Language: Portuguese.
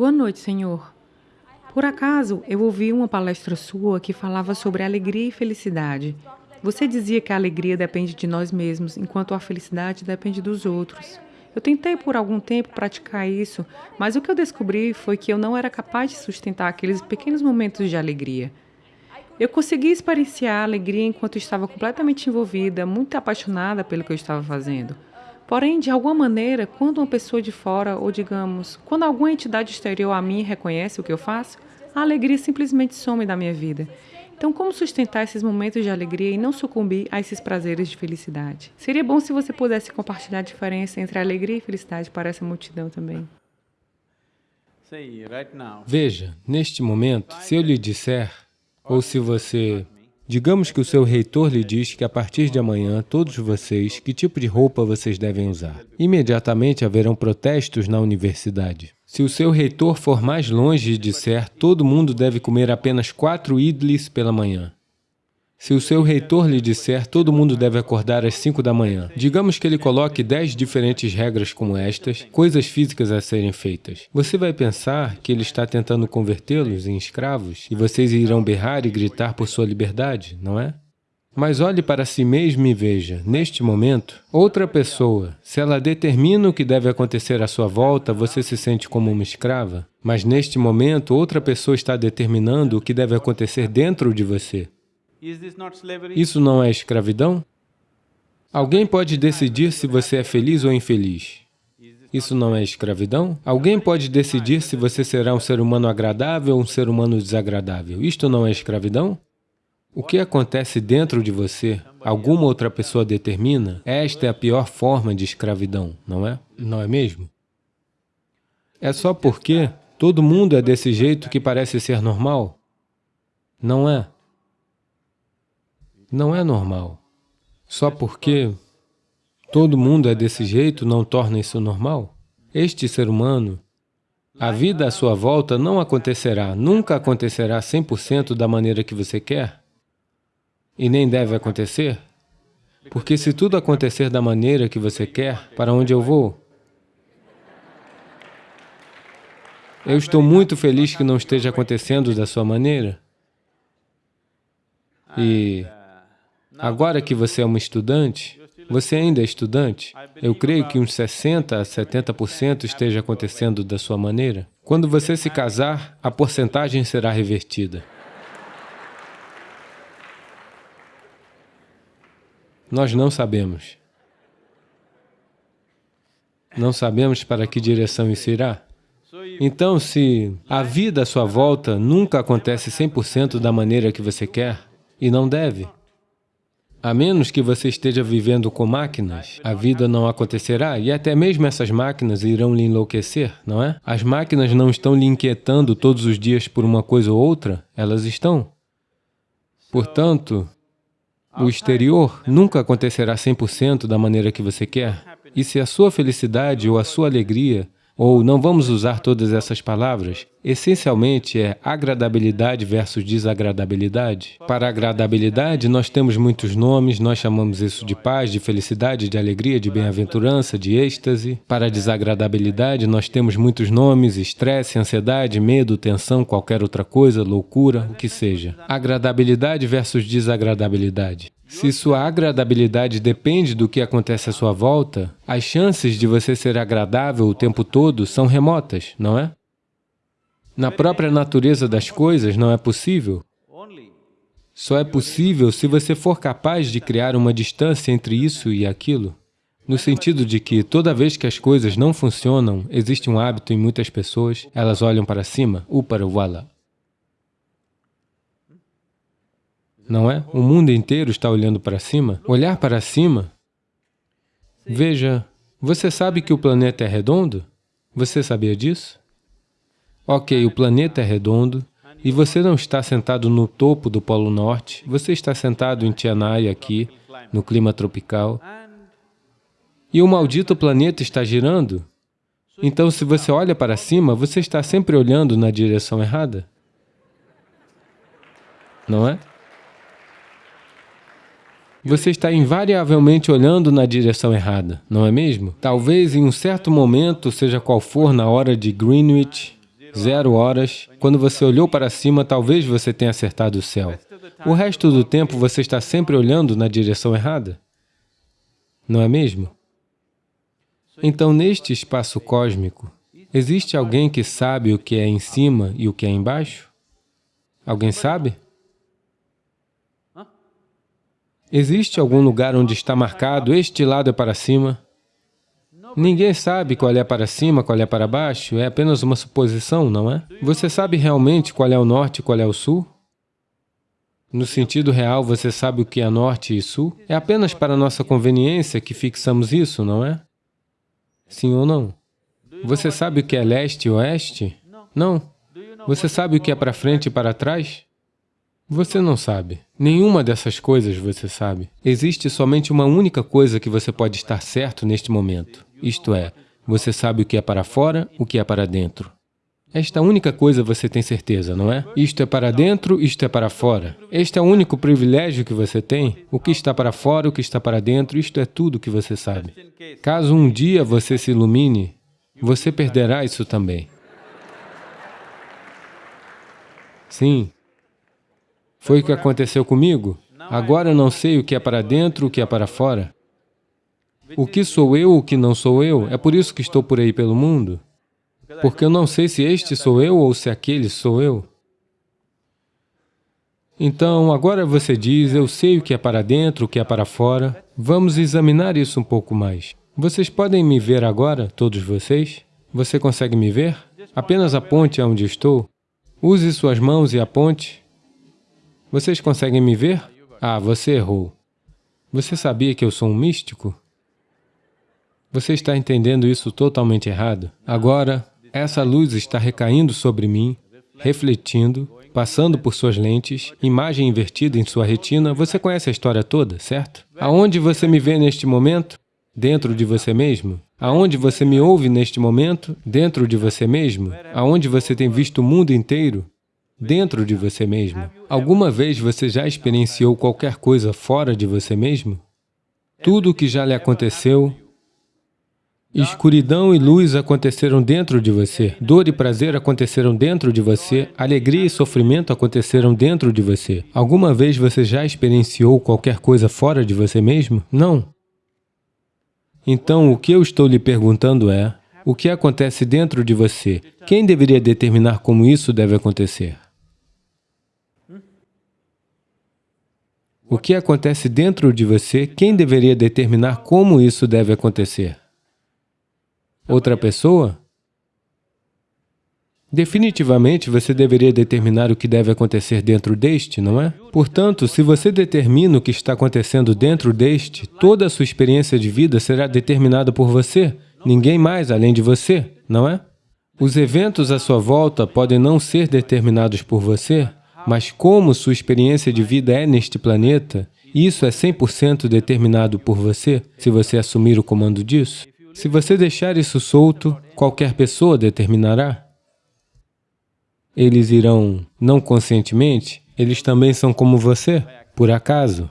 Boa noite, Senhor. Por acaso, eu ouvi uma palestra sua que falava sobre alegria e felicidade. Você dizia que a alegria depende de nós mesmos, enquanto a felicidade depende dos outros. Eu tentei por algum tempo praticar isso, mas o que eu descobri foi que eu não era capaz de sustentar aqueles pequenos momentos de alegria. Eu consegui experienciar a alegria enquanto estava completamente envolvida, muito apaixonada pelo que eu estava fazendo. Porém, de alguma maneira, quando uma pessoa de fora, ou digamos, quando alguma entidade exterior a mim reconhece o que eu faço, a alegria simplesmente some da minha vida. Então, como sustentar esses momentos de alegria e não sucumbir a esses prazeres de felicidade? Seria bom se você pudesse compartilhar a diferença entre alegria e felicidade para essa multidão também. Veja, neste momento, se eu lhe disser, ou se você Digamos que o seu reitor lhe diz que a partir de amanhã, todos vocês, que tipo de roupa vocês devem usar. Imediatamente haverão protestos na universidade. Se o seu reitor for mais longe e disser, todo mundo deve comer apenas quatro idlis pela manhã. Se o seu reitor lhe disser, todo mundo deve acordar às 5 da manhã. Digamos que ele coloque 10 diferentes regras como estas, coisas físicas a serem feitas. Você vai pensar que ele está tentando convertê-los em escravos e vocês irão berrar e gritar por sua liberdade, não é? Mas olhe para si mesmo e veja, neste momento, outra pessoa, se ela determina o que deve acontecer à sua volta, você se sente como uma escrava. Mas neste momento, outra pessoa está determinando o que deve acontecer dentro de você. Isso não é escravidão? Alguém pode decidir se você é feliz ou infeliz. Isso não é escravidão? Alguém pode decidir se você será um ser humano agradável ou um ser humano desagradável. Isto não é escravidão? O que acontece dentro de você, alguma outra pessoa determina, esta é a pior forma de escravidão, não é? Não é mesmo? É só porque todo mundo é desse jeito que parece ser normal? Não é não é normal. Só porque todo mundo é desse jeito não torna isso normal. Este ser humano, a vida à sua volta não acontecerá, nunca acontecerá 100% da maneira que você quer. E nem deve acontecer. Porque se tudo acontecer da maneira que você quer, para onde eu vou? Eu estou muito feliz que não esteja acontecendo da sua maneira. E Agora que você é um estudante, você ainda é estudante, eu creio que uns 60% a 70% esteja acontecendo da sua maneira. Quando você se casar, a porcentagem será revertida. Nós não sabemos. Não sabemos para que direção isso irá. Então, se a vida à sua volta nunca acontece 100% da maneira que você quer, e não deve, a menos que você esteja vivendo com máquinas, a vida não acontecerá e até mesmo essas máquinas irão lhe enlouquecer, não é? As máquinas não estão lhe inquietando todos os dias por uma coisa ou outra, elas estão. Portanto, o exterior nunca acontecerá 100% da maneira que você quer. E se a sua felicidade ou a sua alegria ou não vamos usar todas essas palavras, essencialmente é agradabilidade versus desagradabilidade. Para agradabilidade, nós temos muitos nomes, nós chamamos isso de paz, de felicidade, de alegria, de bem-aventurança, de êxtase. Para desagradabilidade, nós temos muitos nomes, estresse, ansiedade, medo, tensão, qualquer outra coisa, loucura, o que seja. Agradabilidade versus desagradabilidade. Se sua agradabilidade depende do que acontece à sua volta, as chances de você ser agradável o tempo todo são remotas, não é? Na própria natureza das coisas não é possível. Só é possível se você for capaz de criar uma distância entre isso e aquilo. No sentido de que toda vez que as coisas não funcionam, existe um hábito em muitas pessoas, elas olham para cima, upara não é? O mundo inteiro está olhando para cima. Olhar para cima, veja, você sabe que o planeta é redondo? Você sabia disso? Ok, o planeta é redondo e você não está sentado no topo do Polo Norte, você está sentado em Tianai aqui, no clima tropical, e o maldito planeta está girando. Então, se você olha para cima, você está sempre olhando na direção errada. Não é? Você está invariavelmente olhando na direção errada, não é mesmo? Talvez em um certo momento, seja qual for na hora de Greenwich, zero horas, quando você olhou para cima, talvez você tenha acertado o céu. O resto do tempo você está sempre olhando na direção errada. Não é mesmo? Então, neste espaço cósmico, existe alguém que sabe o que é em cima e o que é embaixo? Alguém sabe? Existe algum lugar onde está marcado, este lado é para cima? Ninguém sabe qual é para cima, qual é para baixo, é apenas uma suposição, não é? Você sabe realmente qual é o norte e qual é o sul? No sentido real, você sabe o que é norte e sul? É apenas para nossa conveniência que fixamos isso, não é? Sim ou não? Você sabe o que é leste e oeste? Não. Você sabe o que é para frente e para trás? Você não sabe. Nenhuma dessas coisas você sabe. Existe somente uma única coisa que você pode estar certo neste momento. Isto é, você sabe o que é para fora, o que é para dentro. Esta única coisa você tem certeza, não é? Isto é para dentro, isto é para fora. Este é o único privilégio que você tem. O que está para fora, o que está para dentro, isto é tudo que você sabe. Caso um dia você se ilumine, você perderá isso também. Sim. Foi o que aconteceu comigo. Agora não sei o que é para dentro, o que é para fora. O que sou eu, o que não sou eu, é por isso que estou por aí pelo mundo. Porque eu não sei se este sou eu ou se aquele sou eu. Então, agora você diz, eu sei o que é para dentro, o que é para fora. Vamos examinar isso um pouco mais. Vocês podem me ver agora, todos vocês? Você consegue me ver? Apenas aponte aonde estou. Use suas mãos e aponte. Vocês conseguem me ver? Ah, você errou. Você sabia que eu sou um místico? Você está entendendo isso totalmente errado. Agora, essa luz está recaindo sobre mim, refletindo, passando por suas lentes, imagem invertida em sua retina. Você conhece a história toda, certo? Aonde você me vê neste momento? Dentro de você mesmo? Aonde você me ouve neste momento? Dentro de você mesmo? Aonde você tem visto o mundo inteiro? Dentro de você mesmo? Alguma vez você já experienciou qualquer coisa fora de você mesmo? Tudo o que já lhe aconteceu Escuridão e luz aconteceram dentro de você, dor e prazer aconteceram dentro de você, alegria e sofrimento aconteceram dentro de você. Alguma vez você já experienciou qualquer coisa fora de você mesmo? Não. Então, o que eu estou lhe perguntando é, o que acontece dentro de você? Quem deveria determinar como isso deve acontecer? O que acontece dentro de você, quem deveria determinar como isso deve acontecer? outra pessoa? Definitivamente, você deveria determinar o que deve acontecer dentro deste, não é? Portanto, se você determina o que está acontecendo dentro deste, toda a sua experiência de vida será determinada por você, ninguém mais além de você, não é? Os eventos à sua volta podem não ser determinados por você, mas como sua experiência de vida é neste planeta, isso é 100% determinado por você, se você assumir o comando disso. Se você deixar isso solto, qualquer pessoa determinará. Eles irão, não conscientemente, eles também são como você, por acaso.